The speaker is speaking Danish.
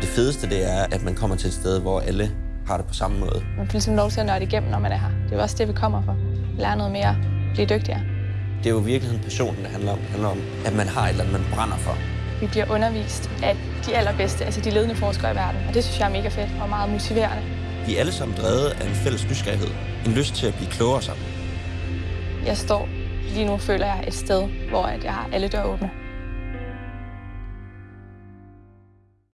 Det fedeste det er, at man kommer til et sted, hvor alle har det på samme måde. Man får ligesom lov til at nørde igennem, når man er her. Det er jo også det, vi kommer for. Lære noget mere, blive dygtigere. Det er jo virkelig virkeligheden passionen, det handler om. Det handler om, at man har et eller andet, man brænder for. Vi bliver undervist af de allerbedste, altså de ledende forskere i verden. Og det synes jeg er mega fedt og meget motiverende. Vi er alle sammen drevet af en fælles nysgerrighed. En lyst til at blive klogere sammen. Jeg står lige nu, føler jeg, et sted, hvor jeg har alle døre åbne.